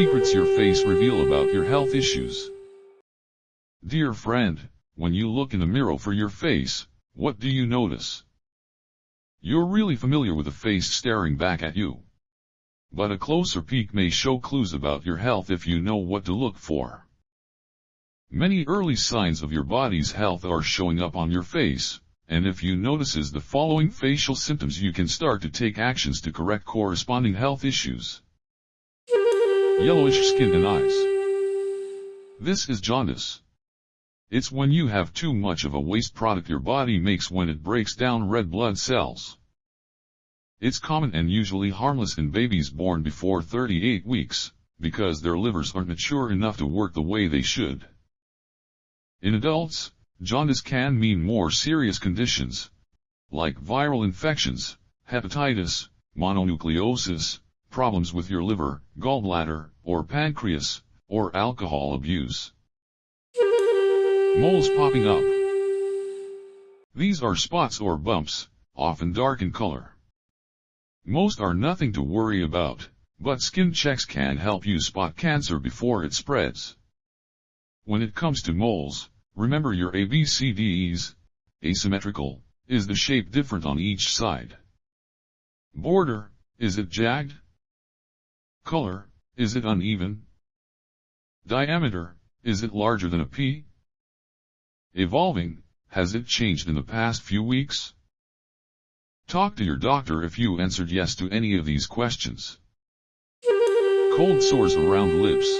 secrets your face reveal about your health issues. Dear friend, when you look in the mirror for your face, what do you notice? You're really familiar with a face staring back at you. But a closer peek may show clues about your health if you know what to look for. Many early signs of your body's health are showing up on your face, and if you notices the following facial symptoms you can start to take actions to correct corresponding health issues. Yellowish skin and eyes. This is jaundice. It's when you have too much of a waste product your body makes when it breaks down red blood cells. It's common and usually harmless in babies born before 38 weeks, because their livers aren't mature enough to work the way they should. In adults, jaundice can mean more serious conditions, like viral infections, hepatitis, mononucleosis, problems with your liver, gallbladder, or pancreas, or alcohol abuse. Moles popping up. These are spots or bumps, often dark in color. Most are nothing to worry about, but skin checks can help you spot cancer before it spreads. When it comes to moles, remember your ABCDEs. Asymmetrical, is the shape different on each side? Border, is it jagged? Color, is it uneven? Diameter, is it larger than a pea? Evolving, has it changed in the past few weeks? Talk to your doctor if you answered yes to any of these questions. Cold sores around lips.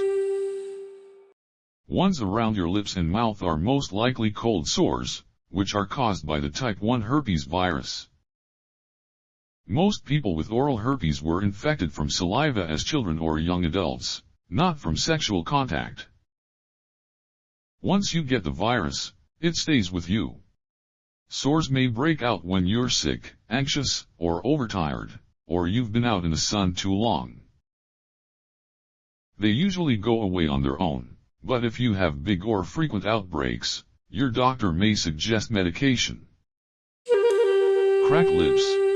Ones around your lips and mouth are most likely cold sores, which are caused by the type 1 herpes virus. Most people with oral herpes were infected from saliva as children or young adults, not from sexual contact. Once you get the virus, it stays with you. Sores may break out when you're sick, anxious, or overtired, or you've been out in the sun too long. They usually go away on their own, but if you have big or frequent outbreaks, your doctor may suggest medication. Cracked lips.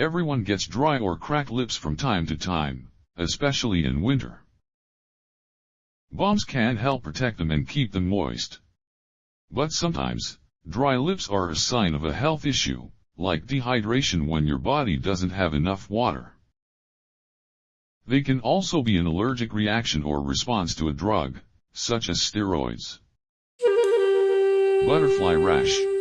Everyone gets dry or cracked lips from time to time, especially in winter. Balms can help protect them and keep them moist. But sometimes, dry lips are a sign of a health issue, like dehydration when your body doesn't have enough water. They can also be an allergic reaction or response to a drug, such as steroids. Butterfly rash.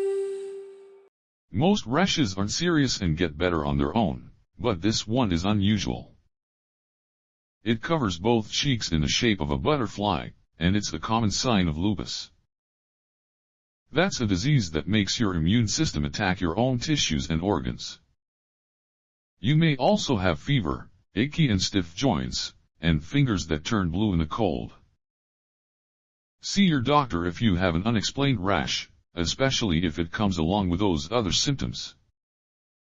Most rashes aren't serious and get better on their own, but this one is unusual. It covers both cheeks in the shape of a butterfly, and it's a common sign of lupus. That's a disease that makes your immune system attack your own tissues and organs. You may also have fever, achy and stiff joints, and fingers that turn blue in the cold. See your doctor if you have an unexplained rash, especially if it comes along with those other symptoms.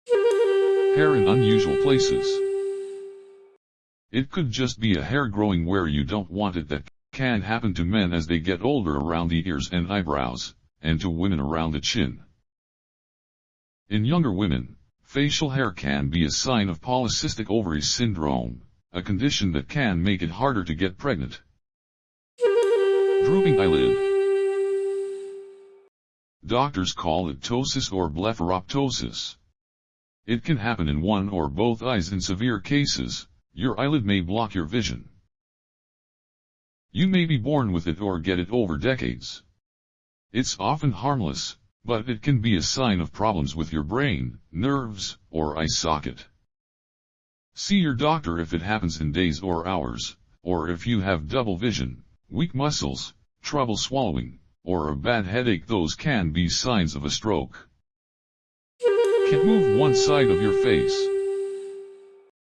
Hair in unusual places. It could just be a hair growing where you don't want it that can happen to men as they get older around the ears and eyebrows, and to women around the chin. In younger women, facial hair can be a sign of polycystic ovary syndrome, a condition that can make it harder to get pregnant. Drooping eyelid. Doctors call it ptosis or blepharoptosis. It can happen in one or both eyes in severe cases, your eyelid may block your vision. You may be born with it or get it over decades. It's often harmless, but it can be a sign of problems with your brain, nerves, or eye socket. See your doctor if it happens in days or hours, or if you have double vision, weak muscles, trouble swallowing, or a bad headache those can be signs of a stroke. Can't move one side of your face.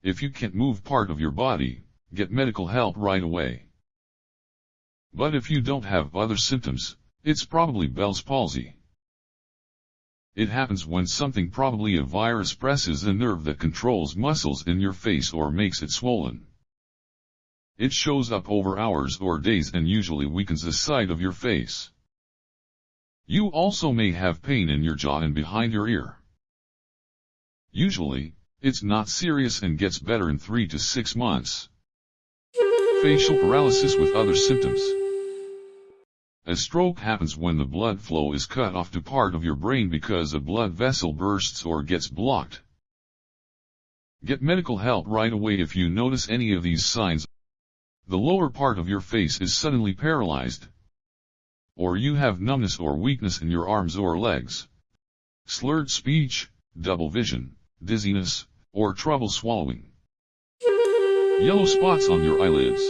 If you can't move part of your body, get medical help right away. But if you don't have other symptoms, it's probably Bell's palsy. It happens when something probably a virus presses a nerve that controls muscles in your face or makes it swollen. It shows up over hours or days and usually weakens the side of your face. You also may have pain in your jaw and behind your ear. Usually, it's not serious and gets better in 3 to 6 months, facial paralysis with other symptoms. A stroke happens when the blood flow is cut off to part of your brain because a blood vessel bursts or gets blocked. Get medical help right away if you notice any of these signs. The lower part of your face is suddenly paralyzed. Or you have numbness or weakness in your arms or legs. Slurred speech, double vision, dizziness, or trouble swallowing. Yellow spots on your eyelids.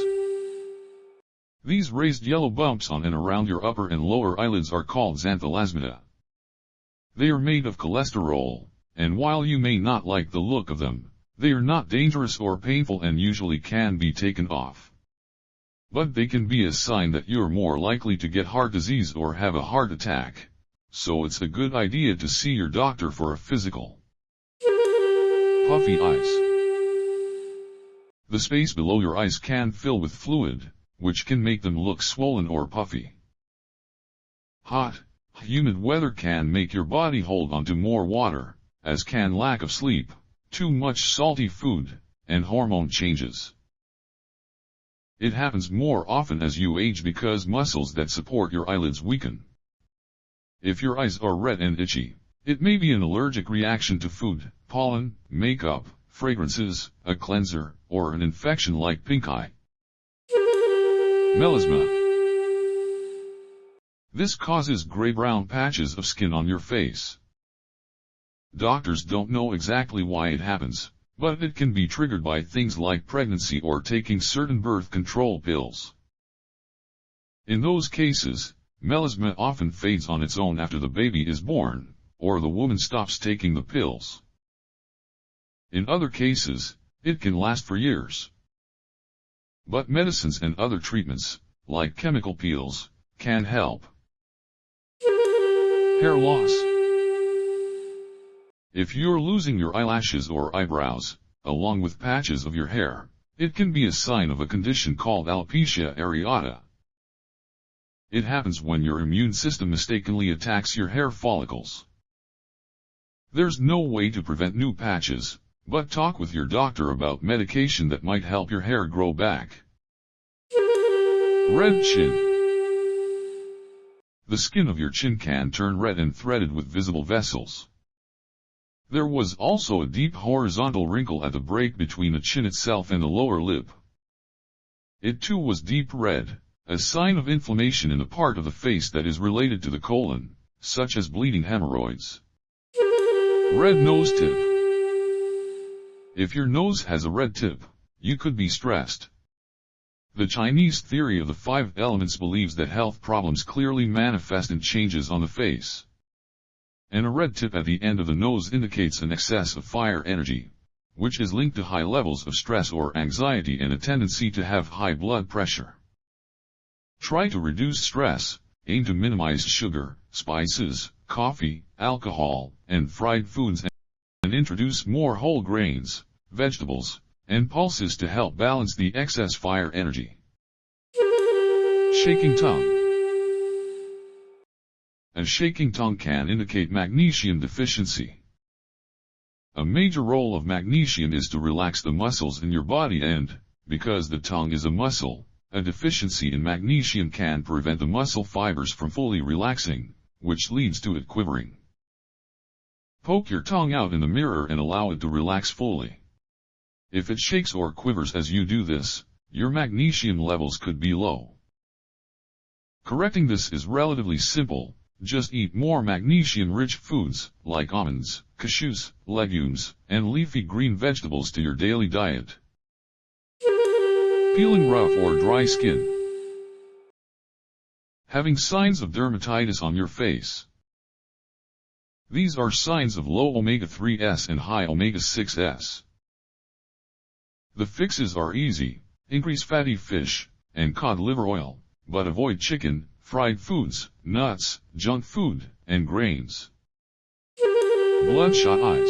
These raised yellow bumps on and around your upper and lower eyelids are called xanthelasmata. They are made of cholesterol, and while you may not like the look of them, they are not dangerous or painful and usually can be taken off. But they can be a sign that you're more likely to get heart disease or have a heart attack, so it's a good idea to see your doctor for a physical. Puffy eyes. The space below your eyes can fill with fluid, which can make them look swollen or puffy. Hot, humid weather can make your body hold onto more water, as can lack of sleep, too much salty food, and hormone changes. It happens more often as you age because muscles that support your eyelids weaken. If your eyes are red and itchy, it may be an allergic reaction to food, pollen, makeup, fragrances, a cleanser, or an infection like pink eye. Melasma. This causes gray-brown patches of skin on your face. Doctors don't know exactly why it happens, but it can be triggered by things like pregnancy or taking certain birth control pills. In those cases, melasma often fades on its own after the baby is born, or the woman stops taking the pills. In other cases, it can last for years. But medicines and other treatments, like chemical peels, can help. Hair loss. If you're losing your eyelashes or eyebrows, along with patches of your hair, it can be a sign of a condition called alopecia areata. It happens when your immune system mistakenly attacks your hair follicles. There's no way to prevent new patches, but talk with your doctor about medication that might help your hair grow back. Red chin. The skin of your chin can turn red and threaded with visible vessels. There was also a deep horizontal wrinkle at the break between the chin itself and the lower lip. It too was deep red, a sign of inflammation in the part of the face that is related to the colon, such as bleeding hemorrhoids. Red nose tip. If your nose has a red tip, you could be stressed. The Chinese theory of the five elements believes that health problems clearly manifest in changes on the face. And a red tip at the end of the nose indicates an excess of fire energy, which is linked to high levels of stress or anxiety and a tendency to have high blood pressure. Try to reduce stress, aim to minimize sugar, spices, coffee, alcohol, and fried foods and introduce more whole grains, vegetables, and pulses to help balance the excess fire energy. Shaking tongue. A shaking tongue can indicate magnesium deficiency. A major role of magnesium is to relax the muscles in your body and, because the tongue is a muscle, a deficiency in magnesium can prevent the muscle fibers from fully relaxing, which leads to it quivering. Poke your tongue out in the mirror and allow it to relax fully. If it shakes or quivers as you do this, your magnesium levels could be low. Correcting this is relatively simple, just eat more magnesium-rich foods, like almonds, cashews, legumes, and leafy green vegetables to your daily diet. Peeling rough or dry skin. Having signs of dermatitis on your face. These are signs of low omega-3s and high omega-6s. The fixes are easy, increase fatty fish, and cod liver oil, but avoid chicken, fried foods, nuts, junk food, and grains. Bloodshot eyes.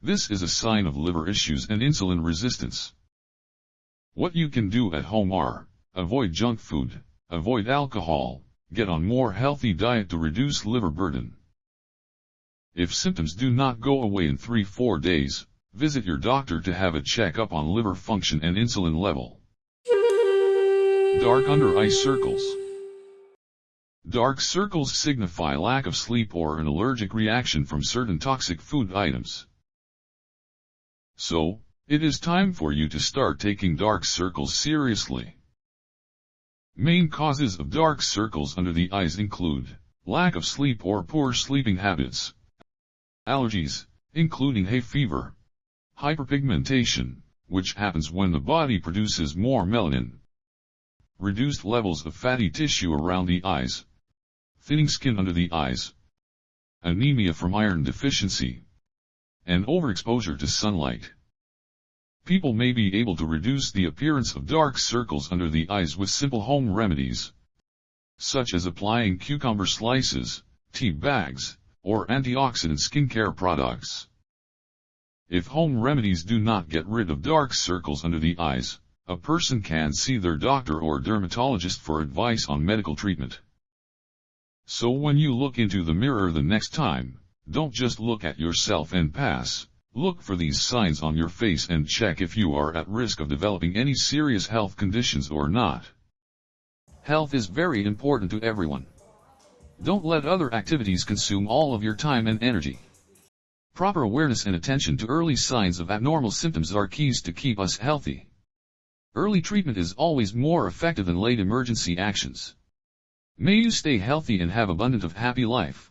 This is a sign of liver issues and insulin resistance. What you can do at home are, avoid junk food, avoid alcohol, Get on more healthy diet to reduce liver burden. If symptoms do not go away in 3-4 days, visit your doctor to have a checkup on liver function and insulin level. Dark under eye circles. Dark circles signify lack of sleep or an allergic reaction from certain toxic food items. So, it is time for you to start taking dark circles seriously. Main causes of dark circles under the eyes include lack of sleep or poor sleeping habits, allergies, including hay fever, hyperpigmentation, which happens when the body produces more melanin, reduced levels of fatty tissue around the eyes, thinning skin under the eyes, anemia from iron deficiency, and overexposure to sunlight. People may be able to reduce the appearance of dark circles under the eyes with simple home remedies, such as applying cucumber slices, tea bags, or antioxidant skincare products. If home remedies do not get rid of dark circles under the eyes, a person can see their doctor or dermatologist for advice on medical treatment. So when you look into the mirror the next time, don't just look at yourself and pass. Look for these signs on your face and check if you are at risk of developing any serious health conditions or not. Health is very important to everyone. Don't let other activities consume all of your time and energy. Proper awareness and attention to early signs of abnormal symptoms are keys to keep us healthy. Early treatment is always more effective than late emergency actions. May you stay healthy and have abundant of happy life.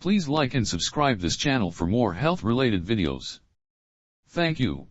Please like and subscribe this channel for more health-related videos. Thank you.